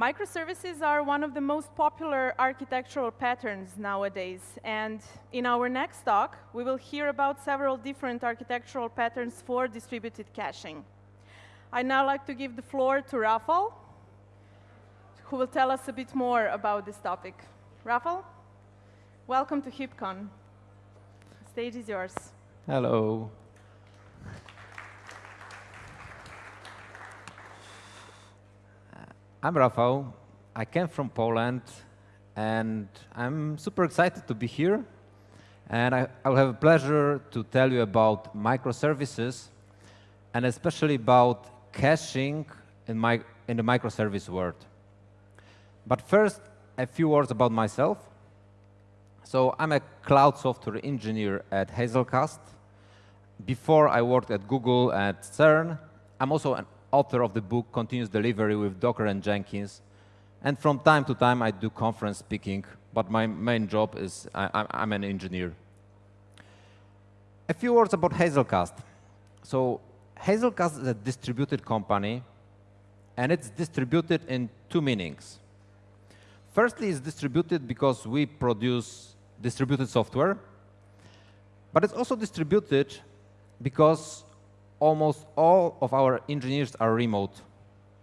Microservices are one of the most popular architectural patterns nowadays. And in our next talk, we will hear about several different architectural patterns for distributed caching. I'd now like to give the floor to Rafal, who will tell us a bit more about this topic. Rafal, welcome to HipCon. The stage is yours. Hello. I'm Rafał. I came from Poland, and I'm super excited to be here. And I, will have a pleasure to tell you about microservices, and especially about caching in, my, in the microservice world. But first, a few words about myself. So I'm a cloud software engineer at Hazelcast. Before I worked at Google at CERN. I'm also an author of the book Continuous Delivery with Docker and Jenkins. And from time to time, I do conference speaking, but my main job is I, am an engineer. A few words about Hazelcast. So Hazelcast is a distributed company, and it's distributed in two meanings. Firstly, it's distributed because we produce distributed software, but it's also distributed because almost all of our engineers are remote.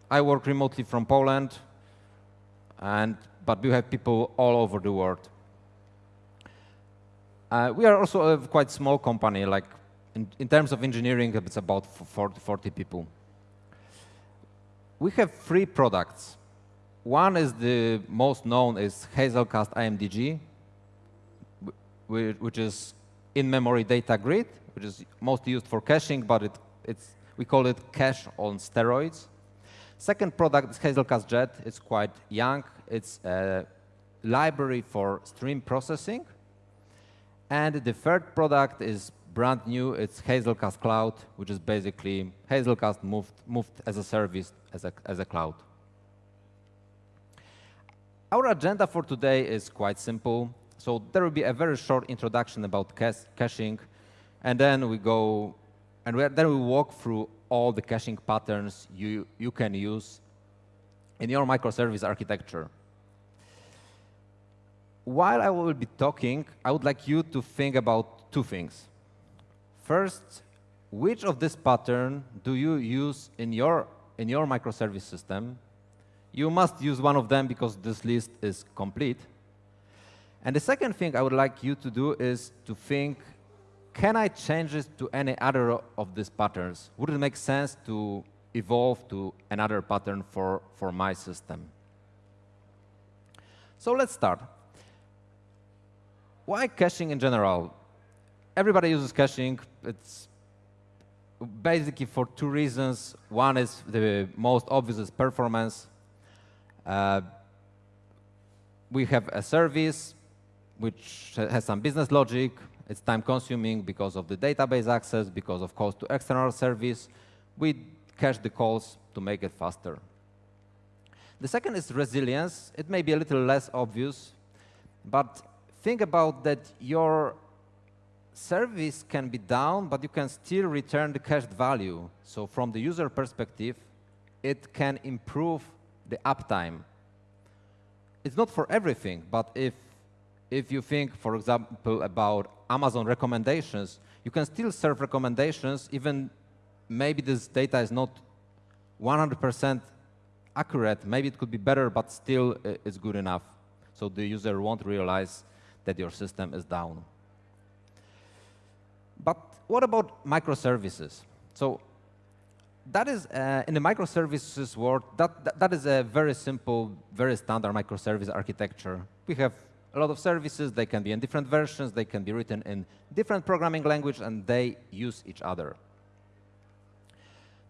I work remotely from Poland, and, but we have people all over the world. Uh, we are also a quite small company, like in, in terms of engineering, it's about 40, 40 people. We have three products. One is the most known is Hazelcast IMDG, which is in-memory data grid, which is mostly used for caching, but it it's, we call it cache on steroids. Second product is Hazelcast Jet. It's quite young. It's a library for stream processing. And the third product is brand new. It's Hazelcast Cloud, which is basically Hazelcast moved, moved as a service, as a, as a cloud. Our agenda for today is quite simple. So there will be a very short introduction about caching, and then we go and then we walk through all the caching patterns you, you can use in your microservice architecture. While I will be talking, I would like you to think about two things. First, which of this pattern do you use in your, in your microservice system? You must use one of them because this list is complete. And the second thing I would like you to do is to think can I change it to any other of these patterns? Would it make sense to evolve to another pattern for, for my system? So let's start. Why caching in general? Everybody uses caching. It's basically for two reasons. One is the most obvious is performance. Uh, we have a service which has some business logic. It's time consuming because of the database access, because of calls to external service. We cache the calls to make it faster. The second is resilience. It may be a little less obvious, but think about that your service can be down, but you can still return the cached value. So from the user perspective, it can improve the uptime. It's not for everything, but if if you think, for example, about Amazon recommendations, you can still serve recommendations even maybe this data is not 100% accurate. Maybe it could be better, but still uh, it's good enough. So the user won't realize that your system is down. But what about microservices? So that is, uh, in the microservices world, that, that, that is a very simple, very standard microservice architecture. We have a lot of services. They can be in different versions. They can be written in different programming language, and they use each other.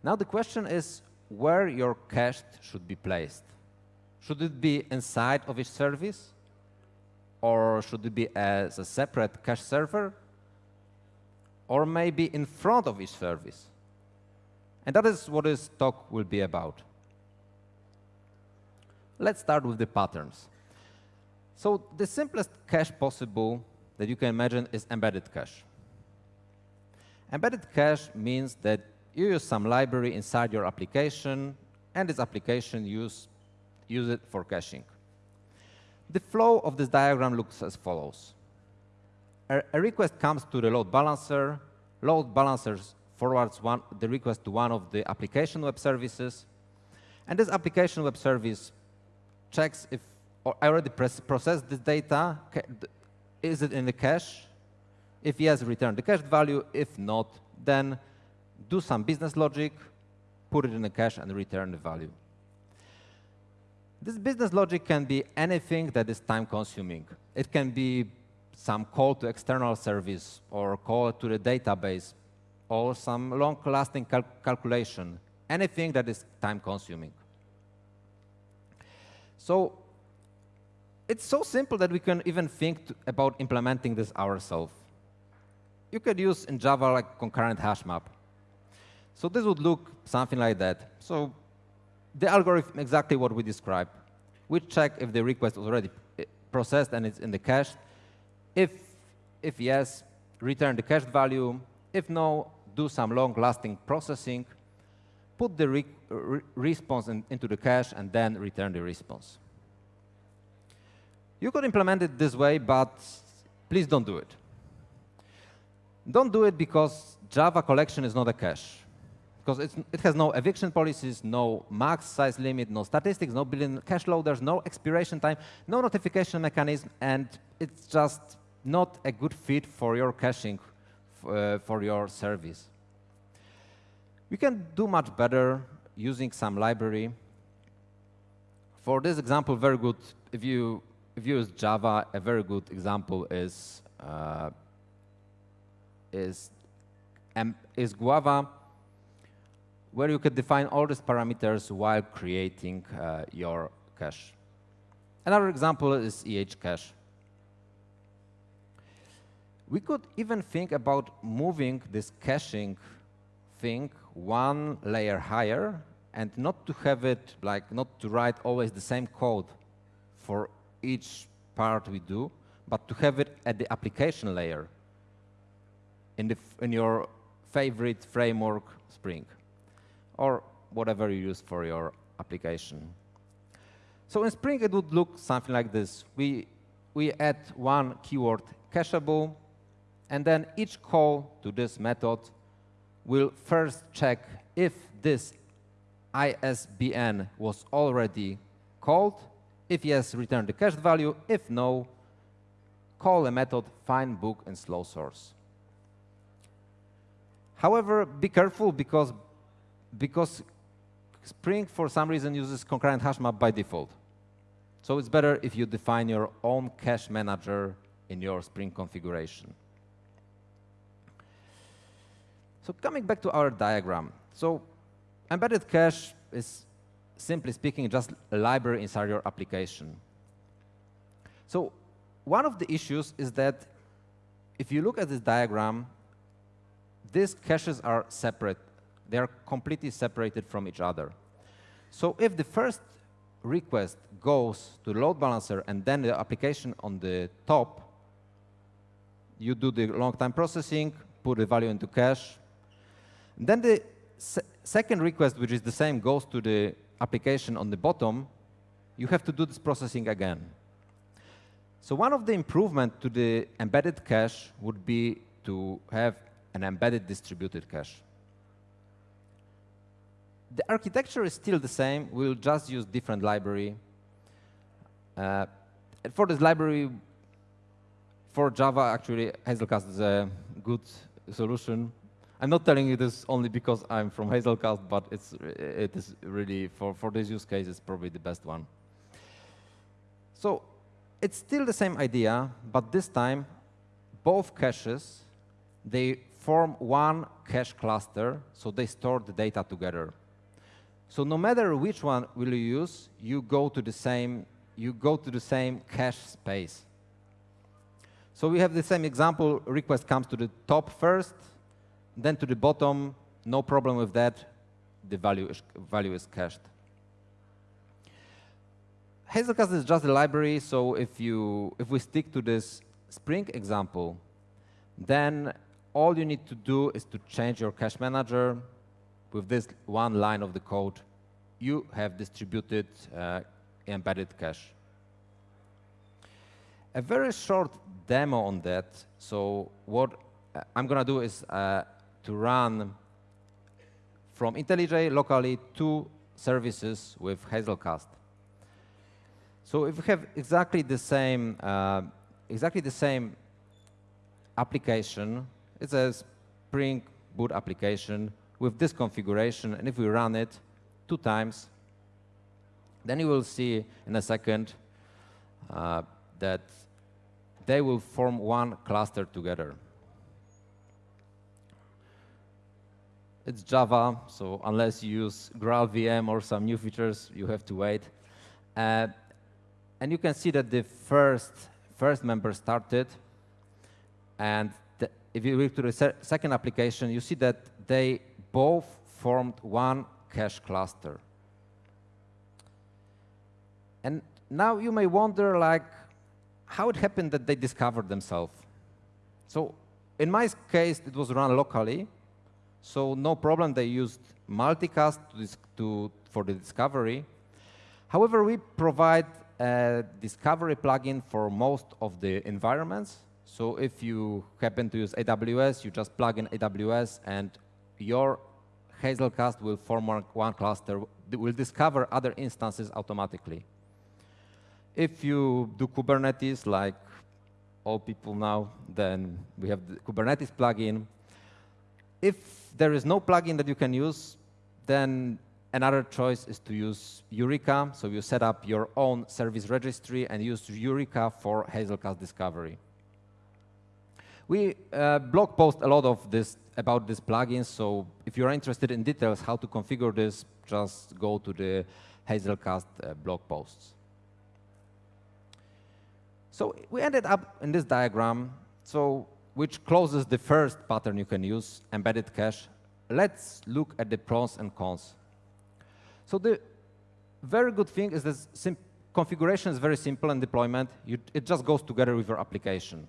Now the question is where your cache should be placed. Should it be inside of each service? Or should it be as a separate cache server? Or maybe in front of each service? And that is what this talk will be about. Let's start with the patterns. So the simplest cache possible that you can imagine is embedded cache. Embedded cache means that you use some library inside your application, and this application use use it for caching. The flow of this diagram looks as follows. A, a request comes to the load balancer, load balancer forwards one, the request to one of the application web services, and this application web service checks if I already processed this data, is it in the cache? If yes, return the cached value. If not, then do some business logic, put it in the cache, and return the value. This business logic can be anything that is time-consuming. It can be some call to external service or call to the database or some long-lasting cal calculation, anything that is time-consuming. So it's so simple that we can even think about implementing this ourselves. You could use in Java like concurrent hash map. So this would look something like that. So the algorithm exactly what we described. We check if the request was already eh, processed and it's in the cache. If, if yes, return the cached value. If no, do some long-lasting processing, put the re re response in, into the cache, and then return the response. You could implement it this way, but please don't do it. Don't do it because Java collection is not a cache because it has no eviction policies, no max size limit, no statistics, no built-in cache loaders, no expiration time, no notification mechanism, and it's just not a good fit for your caching uh, for your service. We can do much better using some library. For this example, very good, if you, if you use Java, a very good example is, uh, is, um, is Guava where you could define all these parameters while creating uh, your cache. Another example is EH cache. We could even think about moving this caching thing one layer higher and not to have it, like not to write always the same code for each part we do, but to have it at the application layer in, the, in your favorite framework, Spring or whatever you use for your application. So in Spring, it would look something like this. We, we add one keyword cacheable, and then each call to this method will first check if this ISBN was already called. If yes, return the cached value. If no, call a method find book and slow source. However, be careful because because Spring, for some reason, uses concurrent hash map by default. So it's better if you define your own cache manager in your Spring configuration. So coming back to our diagram. So embedded cache is, simply speaking, just a library inside your application. So one of the issues is that if you look at this diagram, these caches are separate they are completely separated from each other. So if the first request goes to the load balancer and then the application on the top, you do the long time processing, put the value into cache. Then the se second request, which is the same, goes to the application on the bottom. You have to do this processing again. So one of the improvement to the embedded cache would be to have an embedded distributed cache. The architecture is still the same. We'll just use different library. Uh, for this library, for Java, actually, Hazelcast is a good solution. I'm not telling you this only because I'm from Hazelcast, but it's, it is really, for, for this use case, it's probably the best one. So it's still the same idea, but this time, both caches, they form one cache cluster, so they store the data together. So no matter which one will you use, you go to the same you go to the same cache space. So we have the same example, request comes to the top first, then to the bottom, no problem with that, the value is, value is cached. Hazelcast is just a library, so if, you, if we stick to this Spring example, then all you need to do is to change your cache manager, with this one line of the code, you have distributed uh, embedded cache. A very short demo on that. So what I'm going to do is uh, to run from IntelliJ locally two services with Hazelcast. So if we have exactly the same, uh, exactly the same application, it's a Spring Boot application with this configuration, and if we run it two times, then you will see in a second uh, that they will form one cluster together. It's Java, so unless you use GraalVM or some new features, you have to wait. Uh, and you can see that the first, first member started, and the, if you look to the se second application, you see that they both formed one cache cluster. And now you may wonder, like, how it happened that they discovered themselves. So in my case, it was run locally, so no problem. They used multicast to, to, for the discovery. However, we provide a discovery plugin for most of the environments. So if you happen to use AWS, you just plug in AWS, and your Hazelcast will form one cluster, will discover other instances automatically. If you do Kubernetes, like all people now, then we have the Kubernetes plugin. If there is no plugin that you can use, then another choice is to use Eureka. So you set up your own service registry and use Eureka for Hazelcast discovery. We uh, blog post a lot of this about this plugin, so if you're interested in details how to configure this, just go to the Hazelcast uh, blog posts. So we ended up in this diagram, so which closes the first pattern you can use, embedded cache. Let's look at the pros and cons. So the very good thing is that configuration is very simple and deployment. You, it just goes together with your application.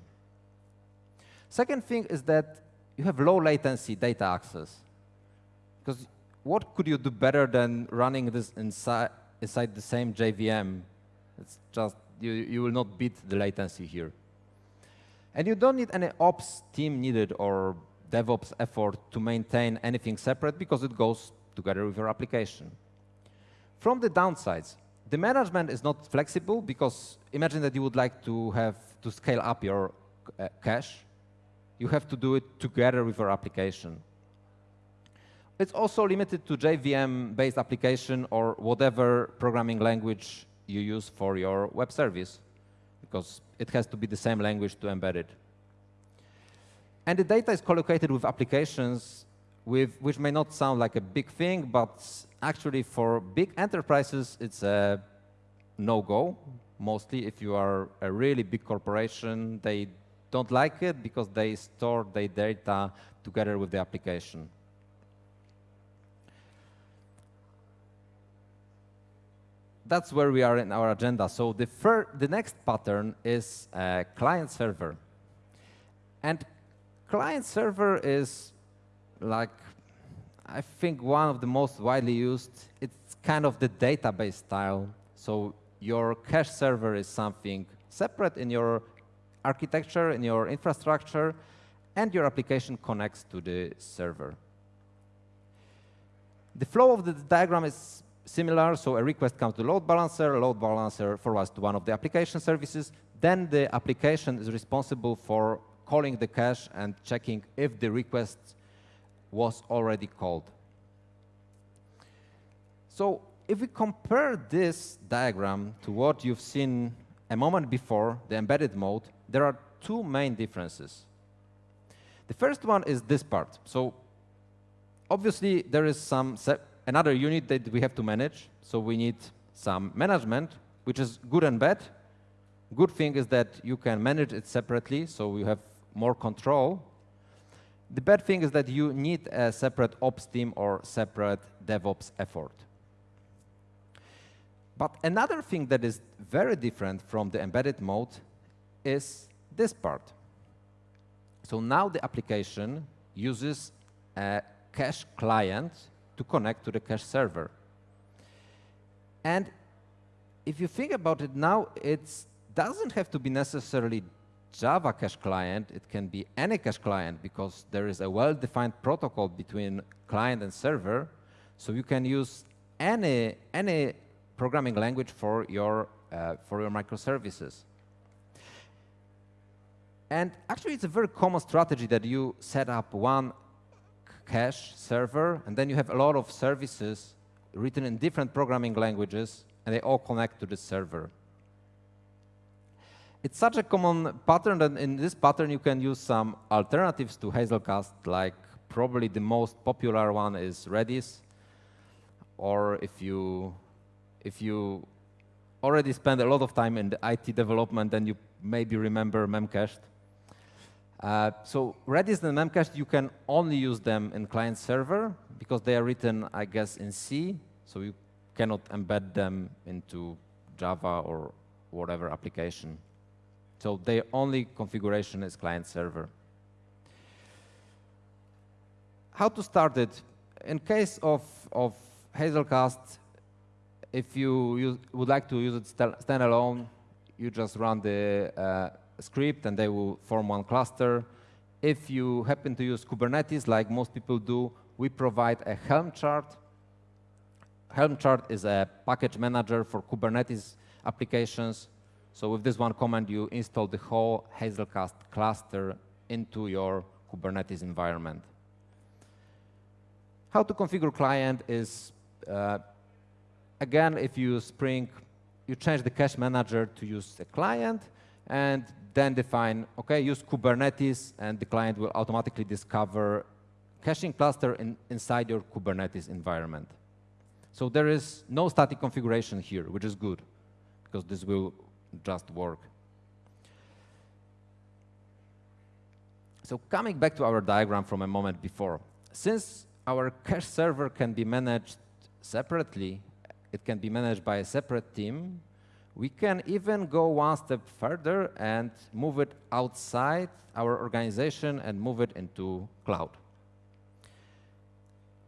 Second thing is that you have low latency data access. Because what could you do better than running this inside, inside the same JVM? It's just you, you will not beat the latency here. And you don't need any ops team needed or DevOps effort to maintain anything separate because it goes together with your application. From the downsides, the management is not flexible because imagine that you would like to have to scale up your uh, cache. You have to do it together with your application. It's also limited to JVM-based application or whatever programming language you use for your web service, because it has to be the same language to embed it. And the data is collocated with applications with, which may not sound like a big thing, but actually for big enterprises, it's a no-go. Mostly if you are a really big corporation, they don't like it because they store their data together with the application. That's where we are in our agenda. So the, the next pattern is uh, client server. And client server is like, I think one of the most widely used. It's kind of the database style. So your cache server is something separate in your architecture, in your infrastructure, and your application connects to the server. The flow of the diagram is similar, so a request comes to load balancer, load balancer forwards to one of the application services, then the application is responsible for calling the cache and checking if the request was already called. So if we compare this diagram to what you've seen a moment before, the embedded mode, there are two main differences. The first one is this part. So obviously, there is some another unit that we have to manage. So we need some management, which is good and bad. Good thing is that you can manage it separately, so you have more control. The bad thing is that you need a separate ops team or separate DevOps effort. But another thing that is very different from the embedded mode is this part. So now the application uses a cache client to connect to the cache server. And if you think about it now, it doesn't have to be necessarily Java cache client. It can be any cache client because there is a well-defined protocol between client and server. So you can use any, any programming language for your, uh, for your microservices. And actually, it's a very common strategy that you set up one cache server, and then you have a lot of services written in different programming languages, and they all connect to the server. It's such a common pattern that in this pattern you can use some alternatives to Hazelcast, like probably the most popular one is Redis, or if you if you already spend a lot of time in the IT development, then you maybe remember Memcached. Uh, so Redis and Memcached, you can only use them in client server because they are written, I guess, in C. So you cannot embed them into Java or whatever application. So their only configuration is client server. How to start it? In case of, of Hazelcast, if you use, would like to use it standalone, you just run the uh, script and they will form one cluster. If you happen to use Kubernetes, like most people do, we provide a Helm chart. Helm chart is a package manager for Kubernetes applications. So with this one command, you install the whole Hazelcast cluster into your Kubernetes environment. How to configure client is, uh, again, if you use Spring, you change the cache manager to use a client, and then define, okay, use Kubernetes, and the client will automatically discover caching cluster in, inside your Kubernetes environment. So there is no static configuration here, which is good, because this will just work. So coming back to our diagram from a moment before, since our cache server can be managed separately, it can be managed by a separate team, we can even go one step further and move it outside our organization and move it into cloud.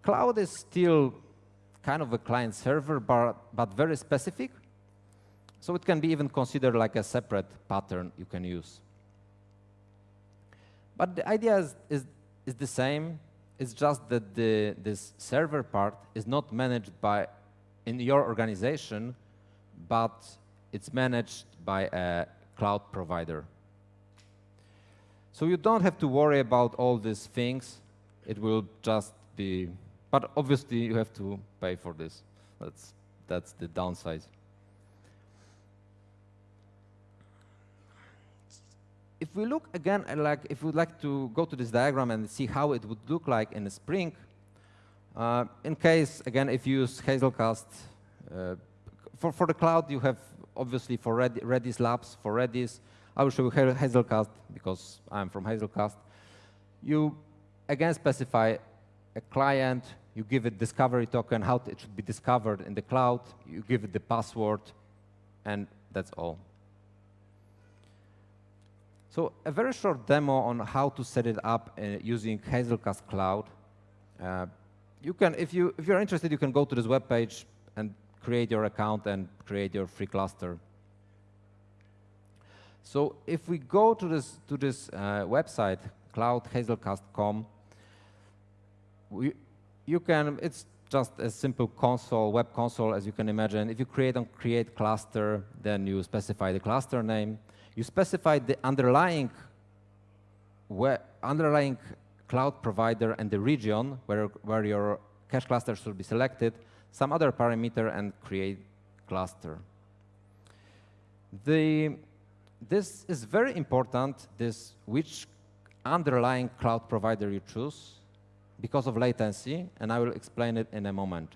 Cloud is still kind of a client server, but, but very specific. So it can be even considered like a separate pattern you can use. But the idea is, is, is the same. It's just that the, this server part is not managed by in your organization, but it's managed by a cloud provider. So you don't have to worry about all these things. It will just be, but obviously you have to pay for this. That's, that's the downside. If we look again, like if we'd like to go to this diagram and see how it would look like in a Spring, uh, in case, again, if you use Hazelcast, uh, for, for the cloud, you have obviously for Redis Labs, for Redis, I will show you Hazelcast because I'm from Hazelcast. You again specify a client, you give it discovery token, how it should be discovered in the cloud, you give it the password, and that's all. So a very short demo on how to set it up uh, using Hazelcast Cloud. Uh, you can, if you if you're interested, you can go to this web page and create your account and create your free cluster. So if we go to this to this uh, website, cloudhazelcast.com, we you can it's just a simple console, web console, as you can imagine. If you create on create cluster, then you specify the cluster name. You specify the underlying underlying cloud provider and the region where where your cache cluster should be selected some other parameter and create cluster. The, this is very important, this which underlying cloud provider you choose because of latency, and I will explain it in a moment.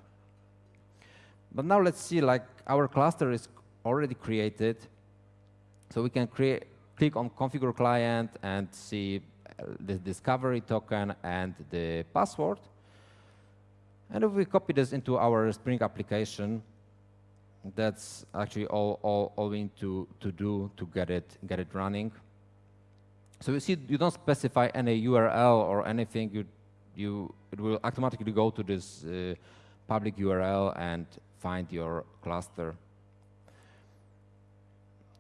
But now let's see, like our cluster is already created, so we can create, click on configure client and see uh, the discovery token and the password. And if we copy this into our Spring application, that's actually all, all, all we need to, to do to get it, get it running. So you see, you don't specify any URL or anything. You, you, it will automatically go to this uh, public URL and find your cluster.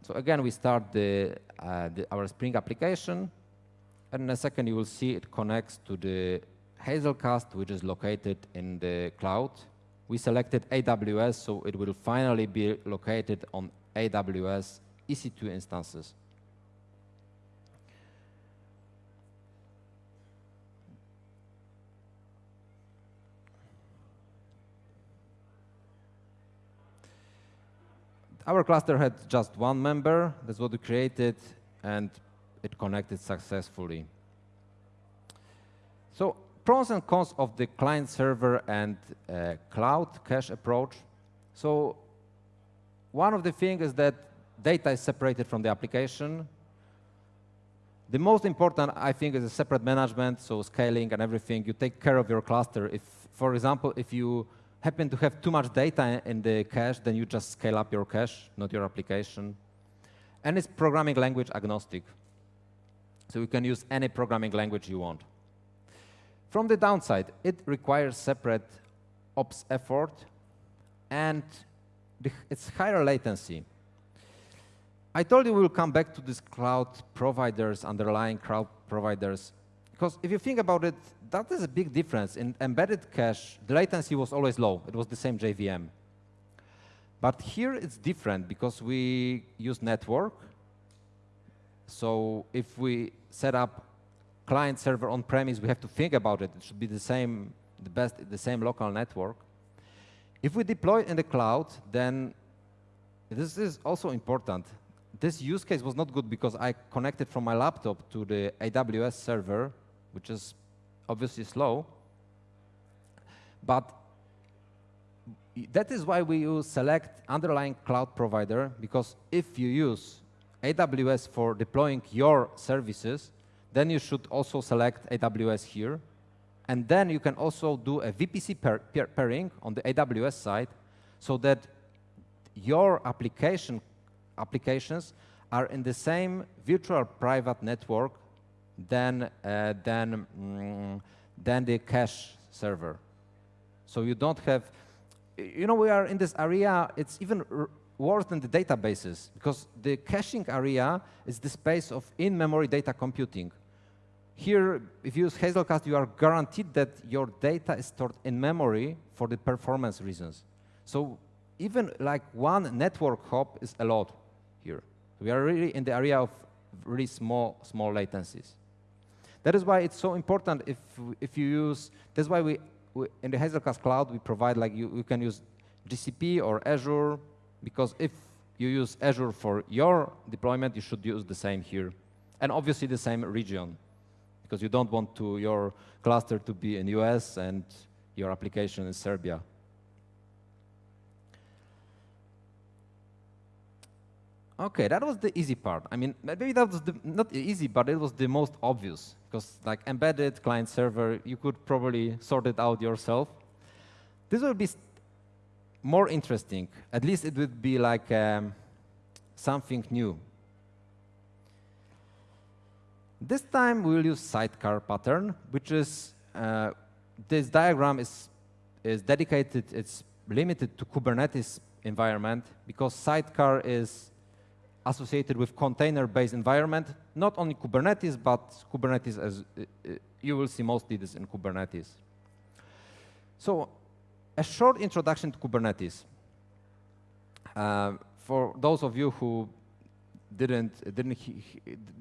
So again, we start the, uh, the, our Spring application, and in a second you will see it connects to the Hazelcast, which is located in the cloud. We selected AWS, so it will finally be located on AWS EC2 instances. Our cluster had just one member. That's what we created, and it connected successfully. So pros and cons of the client server and uh, cloud cache approach. So one of the things is that data is separated from the application. The most important, I think, is a separate management, so scaling and everything. You take care of your cluster. If, for example, if you happen to have too much data in the cache, then you just scale up your cache, not your application. And it's programming language agnostic. So you can use any programming language you want. From the downside, it requires separate ops effort, and it's higher latency. I told you we'll come back to these cloud providers, underlying cloud providers, because if you think about it, that is a big difference. In embedded cache, the latency was always low. It was the same JVM. But here it's different because we use network. So if we set up client server on premise, we have to think about it. It should be the same, the best, the same local network. If we deploy in the cloud, then this is also important. This use case was not good because I connected from my laptop to the AWS server which is obviously slow. But that is why we use select underlying cloud provider, because if you use AWS for deploying your services, then you should also select AWS here. And then you can also do a VPC pair, pair, pairing on the AWS side so that your application applications are in the same virtual private network than, uh, than, mm, than the cache server. So you don't have, you know, we are in this area, it's even worse than the databases, because the caching area is the space of in-memory data computing. Here, if you use Hazelcast, you are guaranteed that your data is stored in memory for the performance reasons. So even like one network hop is allowed here. We are really in the area of really small, small latencies. That is why it's so important if, if you use, that's why we, we in the Hazelcast Cloud, we provide like you, you can use GCP or Azure, because if you use Azure for your deployment, you should use the same here. And obviously the same region, because you don't want to your cluster to be in US and your application in Serbia. Okay, that was the easy part. I mean, maybe that was the, not easy, but it was the most obvious because like embedded client server, you could probably sort it out yourself. This will be more interesting. At least it would be like um, something new. This time we will use sidecar pattern, which is, uh, this diagram is, is dedicated, it's limited to Kubernetes environment because sidecar is associated with container-based environment, not only Kubernetes, but Kubernetes as uh, uh, you will see mostly this in Kubernetes. So a short introduction to Kubernetes. Uh, for those of you who didn't, didn't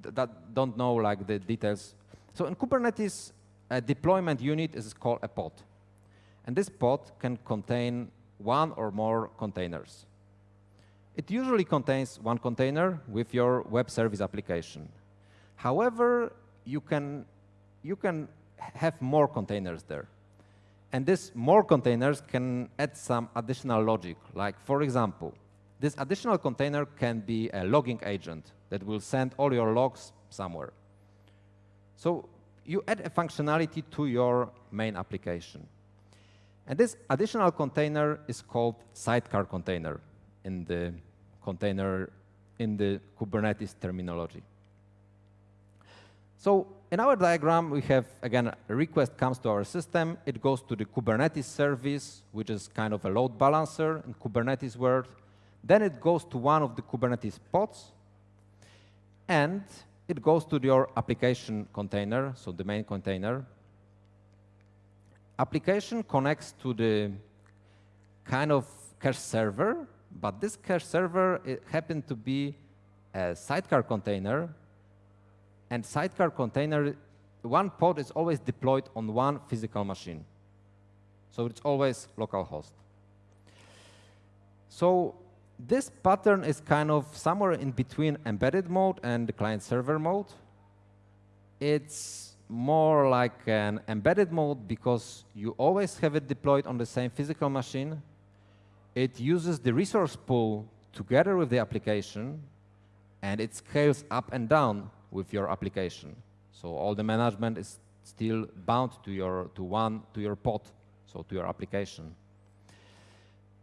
that don't know like the details. So in Kubernetes, a deployment unit is called a pod. And this pod can contain one or more containers. It usually contains one container with your web service application. However, you can, you can have more containers there. And these more containers can add some additional logic. Like, for example, this additional container can be a logging agent that will send all your logs somewhere. So you add a functionality to your main application. And this additional container is called sidecar container in the container in the Kubernetes terminology. So in our diagram, we have, again, a request comes to our system. It goes to the Kubernetes service, which is kind of a load balancer in Kubernetes world. Then it goes to one of the Kubernetes pods, and it goes to your application container, so the main container. Application connects to the kind of cache server, but this cache server happened to be a sidecar container, and sidecar container, one pod is always deployed on one physical machine. So it's always localhost. So this pattern is kind of somewhere in between embedded mode and the client-server mode. It's more like an embedded mode because you always have it deployed on the same physical machine. It uses the resource pool together with the application, and it scales up and down with your application. So all the management is still bound to your to one to your pod, so to your application.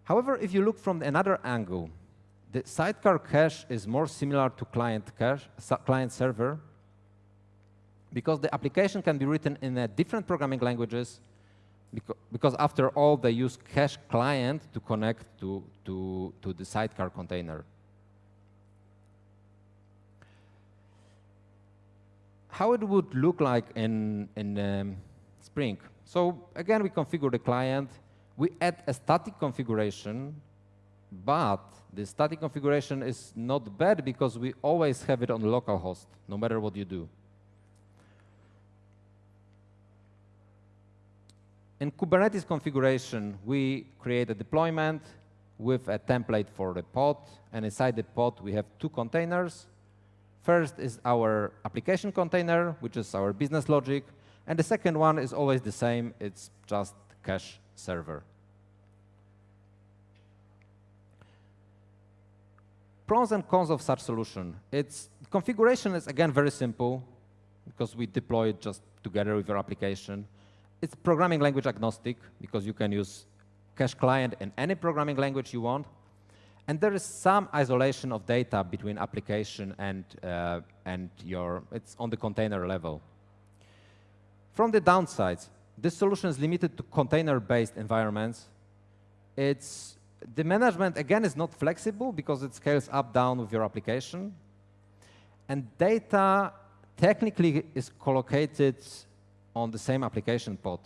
However, if you look from another angle, the sidecar cache is more similar to client cache, client server, because the application can be written in different programming languages, because, because after all, they use cache client to connect to, to, to the sidecar container. How it would look like in, in um, Spring. So again, we configure the client. We add a static configuration, but the static configuration is not bad because we always have it on localhost, no matter what you do. In Kubernetes configuration, we create a deployment with a template for the pod, and inside the pod we have two containers. First is our application container, which is our business logic, and the second one is always the same, it's just cache server. Pros and cons of such solution. Its configuration is, again, very simple because we deploy it just together with your application. It's programming language agnostic because you can use cache client in any programming language you want. And there is some isolation of data between application and, uh, and your, it's on the container level. From the downsides, this solution is limited to container-based environments. It's the management, again, is not flexible because it scales up, down with your application. And data technically is collocated on the same application pod,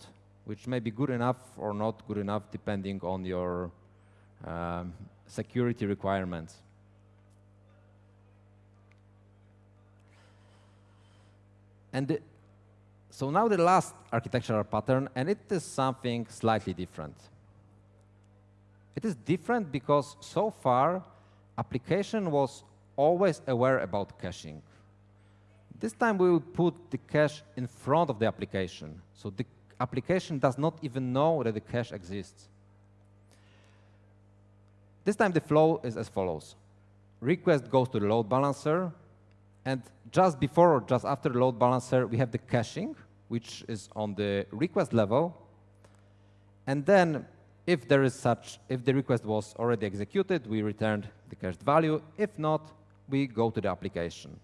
which may be good enough or not good enough depending on your um, security requirements. And the, so now the last architectural pattern, and it is something slightly different. It is different because so far, application was always aware about caching. This time we will put the cache in front of the application. So the application does not even know that the cache exists. This time the flow is as follows. Request goes to the load balancer, and just before or just after the load balancer, we have the caching, which is on the request level. And then if there is such, if the request was already executed, we returned the cached value. If not, we go to the application.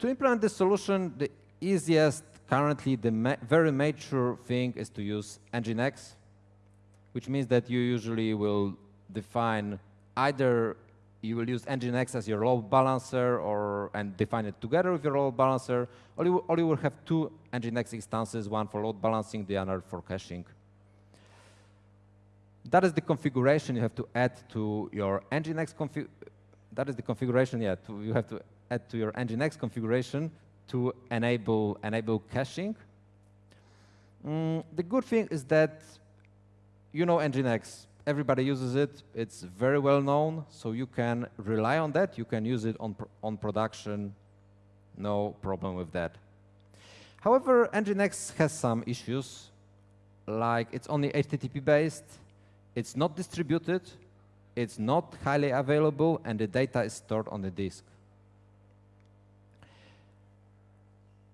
To implement this solution, the easiest, currently the ma very mature thing is to use Nginx, which means that you usually will define either you will use Nginx as your load balancer or and define it together with your load balancer, or you, or you will have two Nginx instances, one for load balancing, the other for caching. That is the configuration you have to add to your Nginx config. That is the configuration, yeah, to, you have to add to your Nginx configuration to enable, enable caching. Mm, the good thing is that you know Nginx everybody uses it. It's very well known, so you can rely on that. You can use it on, on production, no problem with that. However, Nginx has some issues, like it's only HTTP-based, it's not distributed, it's not highly available, and the data is stored on the disk.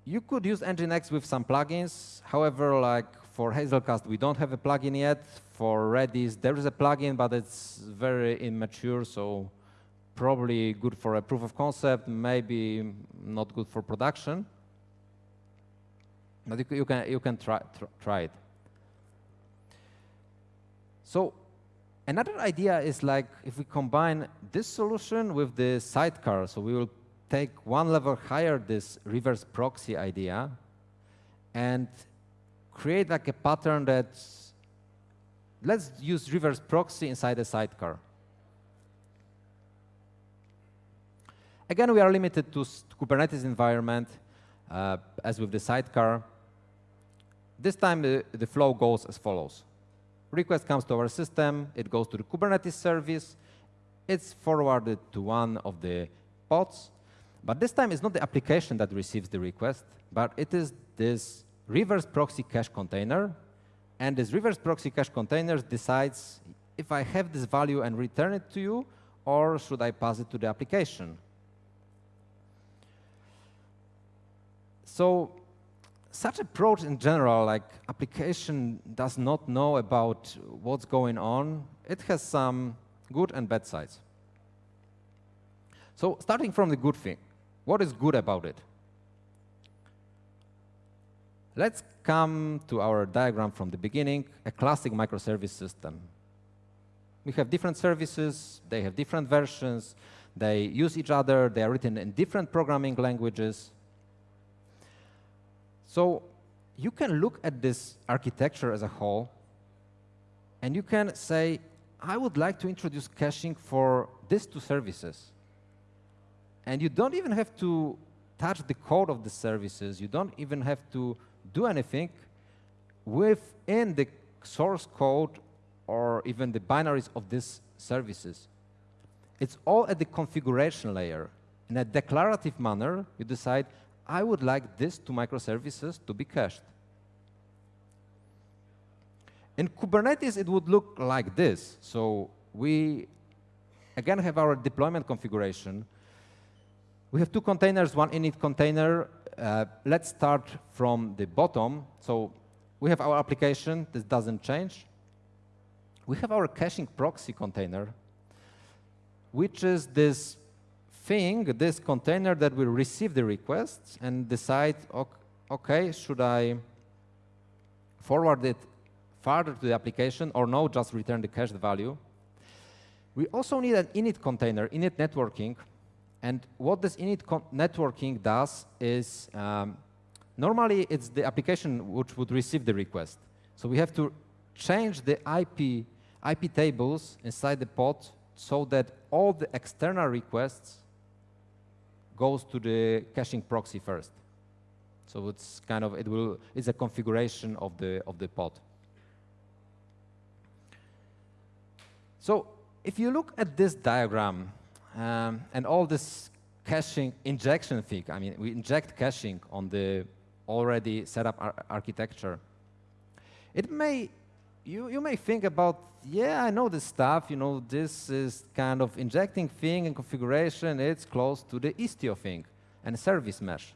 You could use Nginx with some plugins. However, like for Hazelcast, we don't have a plugin yet. For Redis, there is a plugin, but it's very immature, so probably good for a proof of concept, maybe not good for production. But you, you can, you can try, tr try it. So Another idea is like if we combine this solution with the sidecar, so we will take one level higher this reverse proxy idea and create like a pattern that let's use reverse proxy inside a sidecar. Again, we are limited to Kubernetes environment, uh, as with the sidecar. This time, the, the flow goes as follows. Request comes to our system, it goes to the Kubernetes service, it's forwarded to one of the pods, but this time it's not the application that receives the request, but it is this reverse proxy cache container, and this reverse proxy cache container decides if I have this value and return it to you, or should I pass it to the application. So such approach in general, like application does not know about what's going on, it has some good and bad sides. So starting from the good thing, what is good about it? Let's come to our diagram from the beginning, a classic microservice system. We have different services, they have different versions, they use each other, they are written in different programming languages, so you can look at this architecture as a whole, and you can say, I would like to introduce caching for these two services. And you don't even have to touch the code of the services. You don't even have to do anything within the source code or even the binaries of these services. It's all at the configuration layer. In a declarative manner, you decide, I would like this two microservices to be cached. In Kubernetes, it would look like this. So we, again, have our deployment configuration. We have two containers, one init container. Uh, let's start from the bottom. So we have our application. This doesn't change. We have our caching proxy container, which is this thing, this container that will receive the requests and decide, okay, should I forward it further to the application or no, just return the cached value. We also need an init container, init networking. And what this init networking does is, um, normally it's the application which would receive the request. So we have to change the IP, IP tables inside the pod so that all the external requests goes to the caching proxy first. So it's kind of, it will, it's a configuration of the, of the pod. So if you look at this diagram um, and all this caching injection thing, I mean, we inject caching on the already set up ar architecture, it may, you, you may think about yeah, I know this stuff, you know, this is kind of injecting thing and configuration, it's close to the Istio thing and service mesh.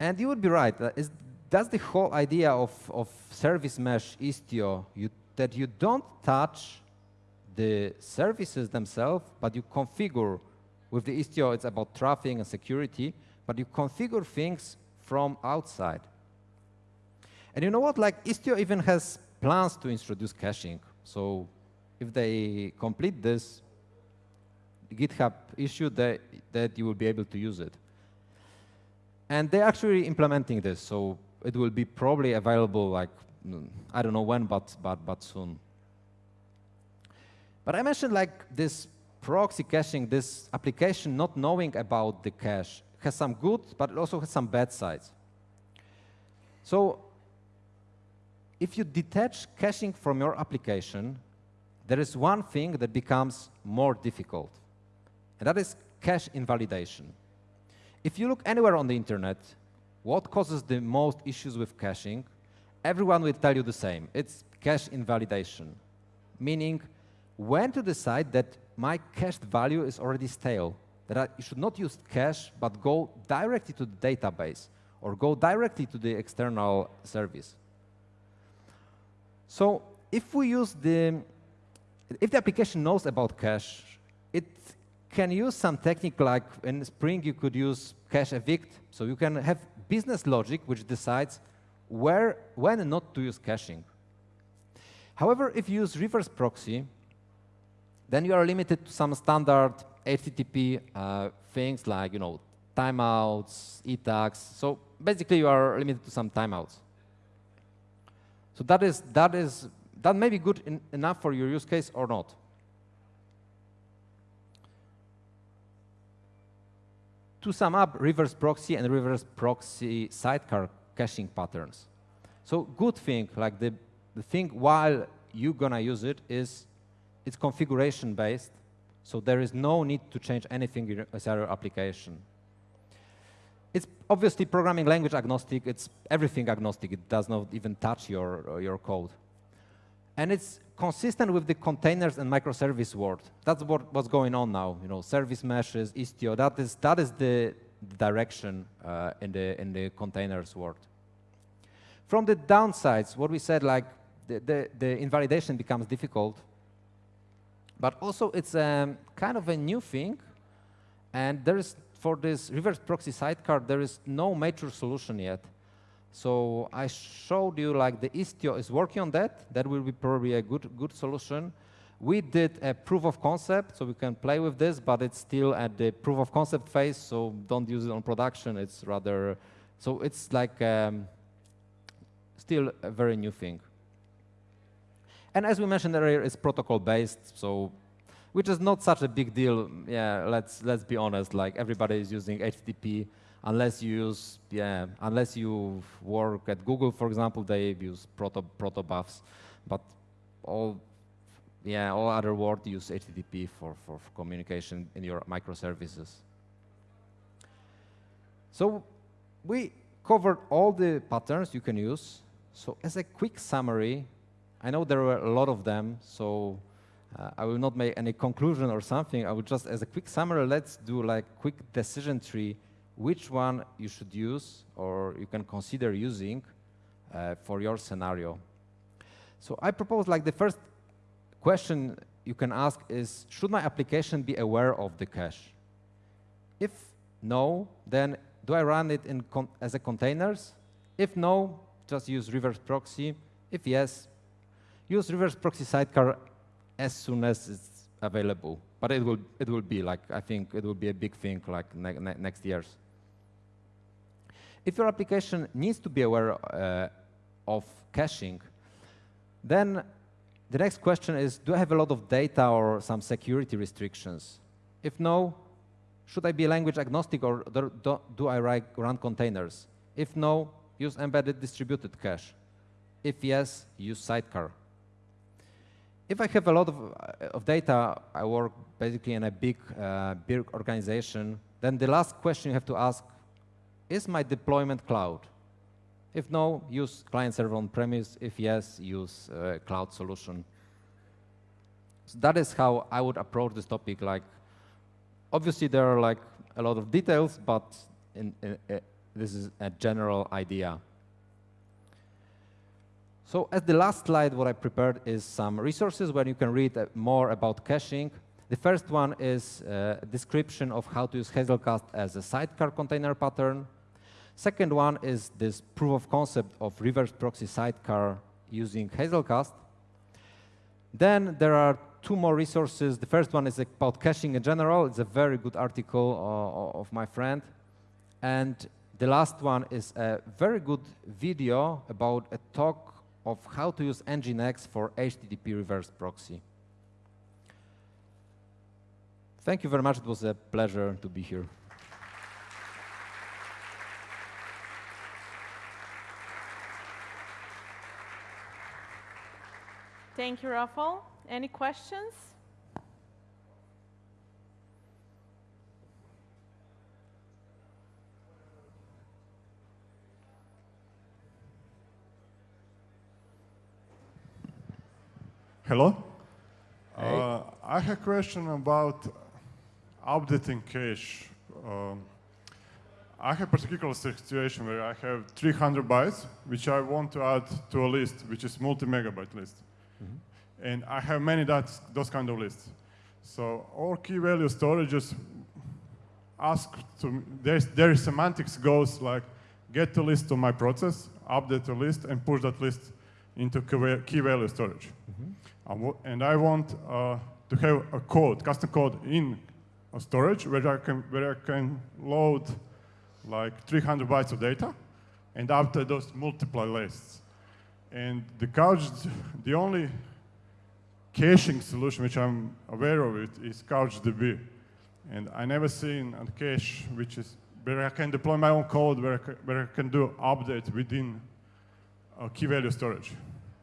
And you would be right, uh, is, that's the whole idea of, of service mesh Istio, you, that you don't touch the services themselves, but you configure, with the Istio it's about traffic and security, but you configure things from outside. And you know what, like Istio even has plans to introduce caching. So if they complete this GitHub issue, that, that you will be able to use it. And they're actually implementing this, so it will be probably available like, mm, I don't know when, but, but, but soon. But I mentioned like this proxy caching, this application not knowing about the cache has some good, but it also has some bad sides. So if you detach caching from your application, there is one thing that becomes more difficult, and that is cache invalidation. If you look anywhere on the internet, what causes the most issues with caching, everyone will tell you the same. It's cache invalidation, meaning when to decide that my cached value is already stale, that I should not use cache, but go directly to the database or go directly to the external service. So if we use the, if the application knows about cache, it can use some technique like in Spring you could use cache evict. So you can have business logic which decides where, when and not to use caching. However, if you use reverse proxy, then you are limited to some standard HTTP uh, things like, you know, timeouts, ETAGs. So basically, you are limited to some timeouts. So that is that is that may be good in, enough for your use case or not. To sum up, reverse proxy and reverse proxy sidecar caching patterns. So good thing, like the, the thing while you're gonna use it is it's configuration based, so there is no need to change anything in a your application. It's obviously programming language agnostic, it's everything agnostic, it does not even touch your, your code. And it's consistent with the containers and microservice world. That's what, what's going on now, you know, service meshes, Istio, that is, that is the direction uh, in, the, in the containers world. From the downsides, what we said, like the, the, the invalidation becomes difficult, but also it's um, kind of a new thing, and there is, for this reverse proxy sidecar, there is no mature solution yet. So I showed you like the Istio is working on that. That will be probably a good, good solution. We did a proof of concept, so we can play with this, but it's still at the proof of concept phase, so don't use it on production. It's rather, so it's like um, still a very new thing. And as we mentioned earlier, it's protocol-based, so which is not such a big deal. Yeah, let's let's be honest. Like everybody is using HTTP, unless you use yeah, unless you work at Google, for example, they use proto protobufs, but all yeah, all other world use HTTP for, for, for communication in your microservices. So we covered all the patterns you can use. So as a quick summary, I know there were a lot of them, so uh, I will not make any conclusion or something. I will just, as a quick summary, let's do like quick decision tree, which one you should use or you can consider using uh, for your scenario. So I propose like the first question you can ask is, should my application be aware of the cache? If no, then do I run it in as a containers? If no, just use reverse proxy. If yes, use reverse proxy sidecar as soon as it's available. But it will it will be like I think it will be a big thing like ne ne next years. If your application needs to be aware uh, of caching, then the next question is, do I have a lot of data or some security restrictions? If no, should I be language agnostic or do, do I write, run containers? If no, use embedded distributed cache. If yes, use sidecar. If I have a lot of, uh, of data, I work basically in a big, uh, big organization, then the last question you have to ask, is my deployment cloud? If no, use client-server on-premise. If yes, use uh, cloud solution. So that is how I would approach this topic. Like, obviously, there are like a lot of details, but in, in, this is a general idea. So as the last slide, what I prepared is some resources where you can read uh, more about caching. The first one is uh, a description of how to use Hazelcast as a sidecar container pattern. Second one is this proof of concept of reverse proxy sidecar using Hazelcast. Then there are two more resources. The first one is about caching in general. It's a very good article uh, of my friend. And the last one is a very good video about a talk of how to use Nginx for HTTP reverse proxy. Thank you very much. It was a pleasure to be here. Thank you, Rafał. Any questions? Hello. Hey. Uh, I have a question about updating cache. Um, I have a particular situation where I have 300 bytes, which I want to add to a list, which is multi-megabyte list. Mm -hmm. And I have many that, those kind of lists. So all key value storages ask to, there's, their semantics goes like, get the list of my process, update the list, and push that list into key value storage. I wa- and I want uh, to have a code, custom code in a storage where I can where I can load like 300 bytes of data and after those multiply lists. And the couch, the only caching solution which I'm aware of it is CouchDB. And I never seen a cache which is where I can deploy my own code, where I can, where I can do update within key value storage.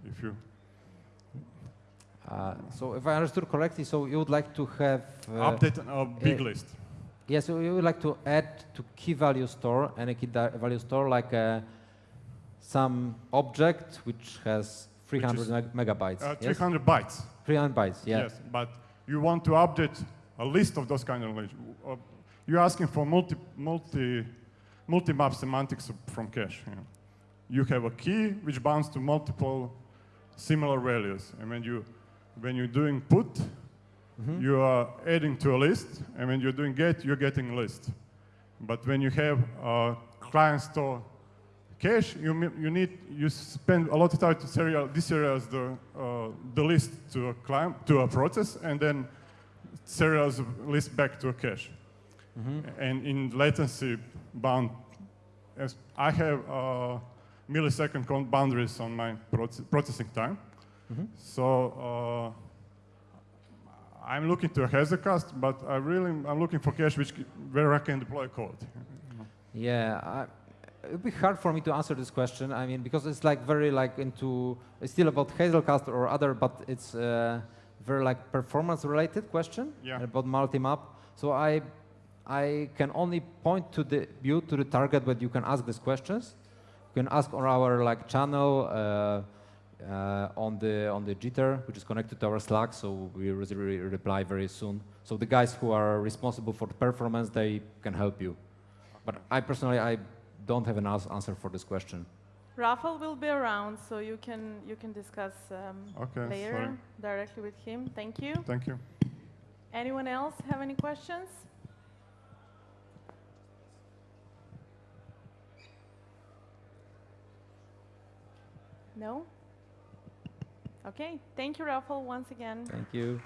If you Uh, so if I understood correctly, so you would like to have uh, update a big uh, list. Yeah, so you would like to add to key value store and a key value store like uh, some object which has 300 is, megabytes. Uh, yes? 300 bytes. 300 bytes, yeah. Yes, but you want to update a list of those kind of. Uh, you're asking for multi, multi, multi-map semantics from cache. You, know. You have a key which bounds to multiple similar values, and when you when you're doing put, you are adding to a list, and when you're doing get, you're getting a list. But when you have a client store cache, you, you need you spend a lot of time to serial deserialize the uh, the list to a client to a process, and then serialize the list back to a cache. And in latency bound, as I have uh, millisecond boundaries on my proce- processing time, so. Uh, I'm looking to a Hazelcast, but I really I'm looking for cache which where I can deploy code. Yeah, I, it would be hard for me to answer this question. I mean, because it's like very like into it's still about Hazelcast or other, but it's uh, very like performance related question Yeah. about multi-map. So I I can only point to the you to the target, but you can ask these questions. You can ask on our like channel. Uh, uh, on the on the Gitter, which is connected to our Slack, so we will re- reply very soon. So the guys who are responsible for the performance, they can help you. But I personally, I don't have an answer for this question. Rafael will be around, so you can you can discuss um, Okay, later sorry. directly with him. Thank you. Thank you. Anyone else have any questions? No? Okay, thank you, Rafael, once again. Thank you.